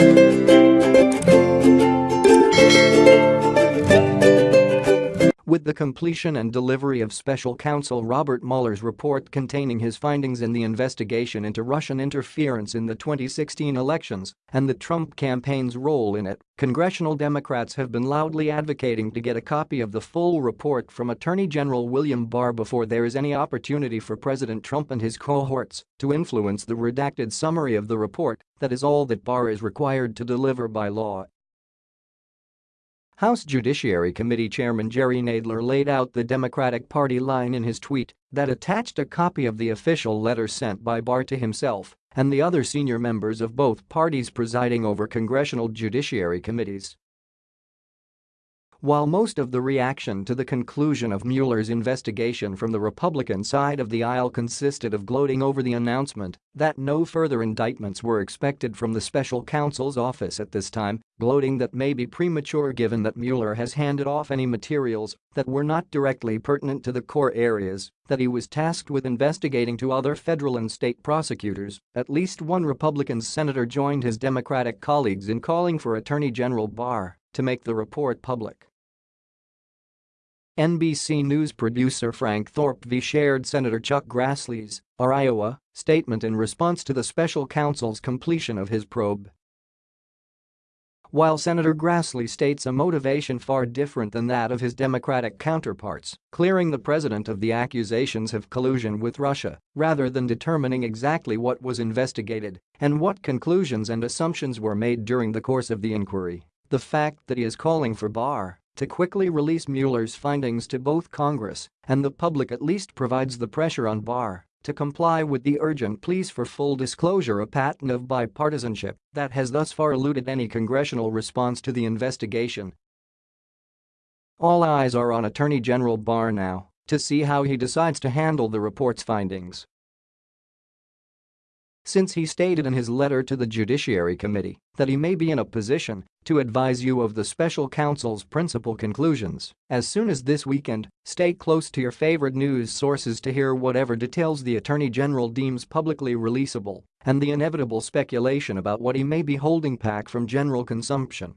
Música With the completion and delivery of special counsel Robert Mueller's report containing his findings in the investigation into Russian interference in the 2016 elections and the Trump campaign's role in it, congressional Democrats have been loudly advocating to get a copy of the full report from Attorney General William Barr before there is any opportunity for President Trump and his cohorts to influence the redacted summary of the report that is all that Barr is required to deliver by law House Judiciary Committee Chairman Jerry Nadler laid out the Democratic Party line in his tweet that attached a copy of the official letter sent by Barr to himself and the other senior members of both parties presiding over congressional judiciary committees. While most of the reaction to the conclusion of Mueller's investigation from the Republican side of the aisle consisted of gloating over the announcement that no further indictments were expected from the special counsel's office at this time, gloating that may be premature given that Mueller has handed off any materials that were not directly pertinent to the core areas that he was tasked with investigating to other federal and state prosecutors, at least one Republican senator joined his Democratic colleagues in calling for Attorney General Barr to make the report public. NBC News producer Frank Thorpe V shared Senator Chuck Grassley's, R-Iowa, statement in response to the special counsel's completion of his probe. While Senator Grassley states a motivation far different than that of his Democratic counterparts, clearing the president of the accusations of collusion with Russia, rather than determining exactly what was investigated and what conclusions and assumptions were made during the course of the inquiry, the fact that he is calling for Barr to quickly release Mueller's findings to both Congress and the public at least provides the pressure on Barr to comply with the urgent pleas for full disclosure a pattern of bipartisanship that has thus far eluded any congressional response to the investigation. All eyes are on Attorney General Barr now to see how he decides to handle the report's findings since he stated in his letter to the Judiciary Committee that he may be in a position to advise you of the special counsel's principal conclusions. As soon as this weekend, stay close to your favorite news sources to hear whatever details the Attorney General deems publicly releasable and the inevitable speculation about what he may be holding back from general consumption.